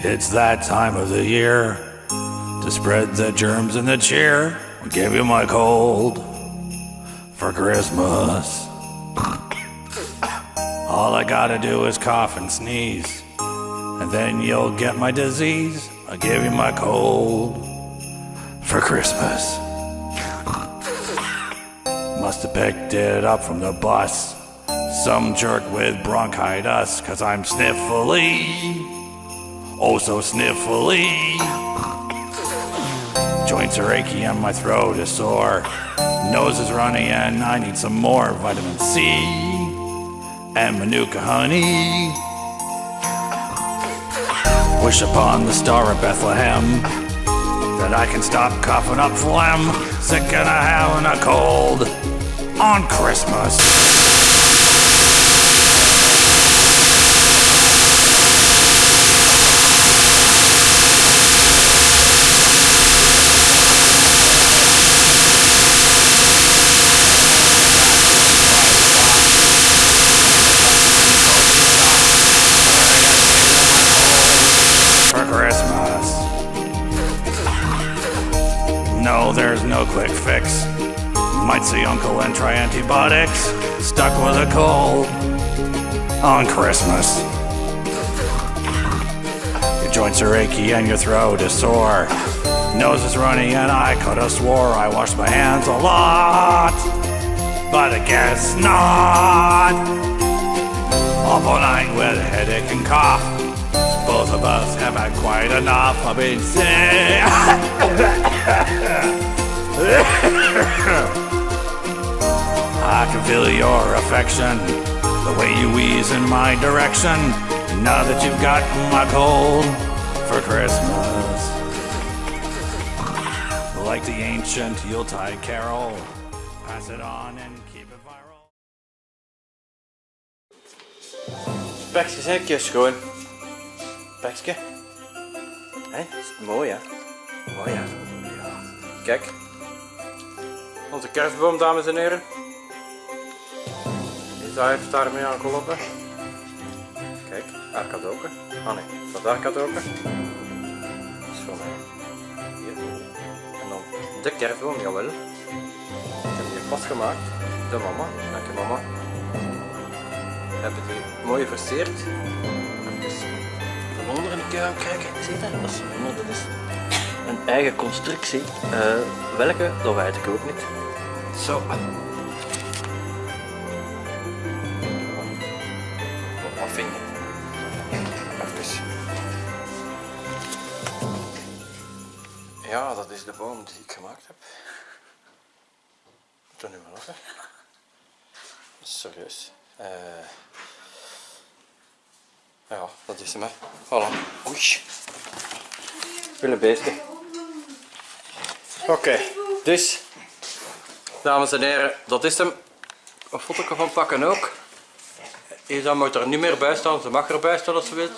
It's that time of the year to spread the germs and the cheer. We gave you my cold for Christmas. All I gotta do is cough and sneeze, and then you'll get my disease. I gave you my cold for Christmas. Must have picked it up from the bus. Some jerk with bronchitis, cause I'm sniffly. Oh, so sniffly. Joints are achy and my throat is sore. Nose is runny and I need some more vitamin C and Manuka honey. Wish upon the star of Bethlehem that I can stop coughing up phlegm. Sick and I having a cold on Christmas. There's no quick fix. Might see Uncle and try antibiotics. Stuck with a cold on Christmas. Your joints are achy and your throat is sore. Nose is runny and I could have swore I washed my hands a lot. But I guess not. Up all night with a headache and cough. Both of us have had quite enough. I've been sick. I can feel your affection, the way you wheeze in my direction. Now that you've got my cold for Christmas. Like the ancient Yuletide carol, pass it on and keep it viral. Pekje, zeker schoon. Pekje. Hé, is mooi hè? Mooi hè? Ja. Kijk. Onze kerstboom, dames en heren. Isa heeft daarmee aan geholpen. Kijk, haar cadeauke. Ah nee, dat is haar cadeauke. Dat is voor mij. Hier. En dan de kerstboom, jawel. Ik heb die pas gemaakt. De mama. Dank je mama. Hebben die mooi versierd. Even van onder in de kuil kijken. Zie je dat? Dat is, van onder, is een eigen constructie. Eh, welke? Dat weet ik ook niet. Zo. Wat vind je? Even. Ja, dat is de boom die ik gemaakt heb. Er nu maar lachen. Serieus. Eh ja, dat is hem hè. Voilà. Oei. Willen beesten. Oké, dus dames en heren, dat is hem. Een foto van pakken ook. Isa moet er niet meer bij staan, ze mag erbij staan als ze wil.